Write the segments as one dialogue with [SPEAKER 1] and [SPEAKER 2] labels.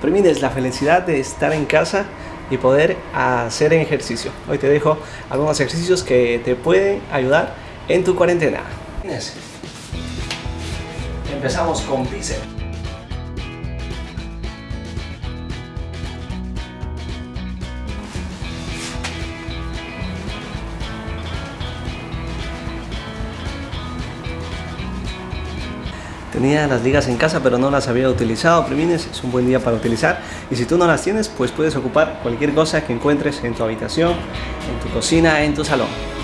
[SPEAKER 1] Primines, la felicidad de estar en casa y poder hacer ejercicio. Hoy te dejo algunos ejercicios que te pueden ayudar en tu cuarentena. Empezamos con bíceps. Tenía las ligas en casa pero no las había utilizado. Primines es un buen día para utilizar y si tú no las tienes pues puedes ocupar cualquier cosa que encuentres en tu habitación, en tu cocina, en tu salón.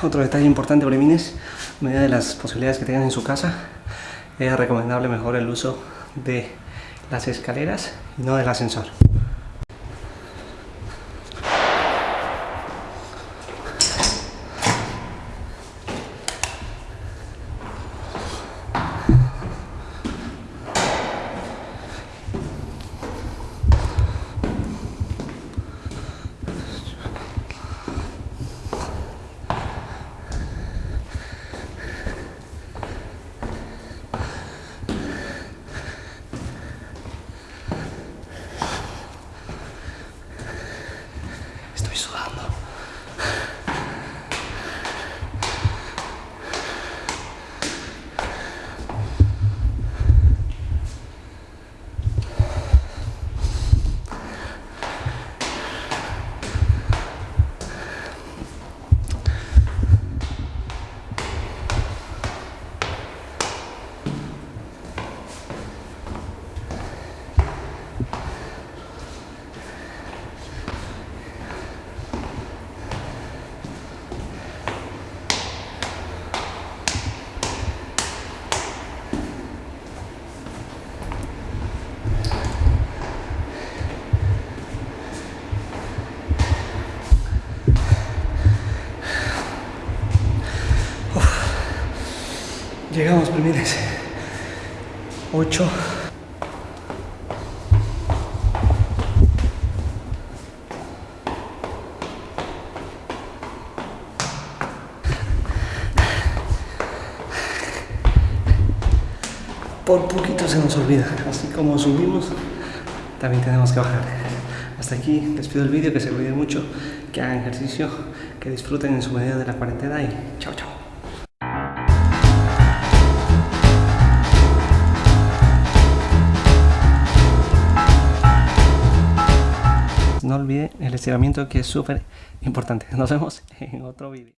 [SPEAKER 1] Otro detalle importante, Bremines, a medida de las posibilidades que tengan en su casa, es recomendable mejor el uso de las escaleras y no del ascensor. sudado. Llegamos, primines. 8. Por poquito se nos olvida. Así como subimos, también tenemos que bajar. Hasta aquí les pido el vídeo, que se cuiden mucho, que hagan ejercicio, que disfruten en su medida de la cuarentena y chao chao. No olviden el estiramiento que es súper importante. Nos vemos en otro vídeo.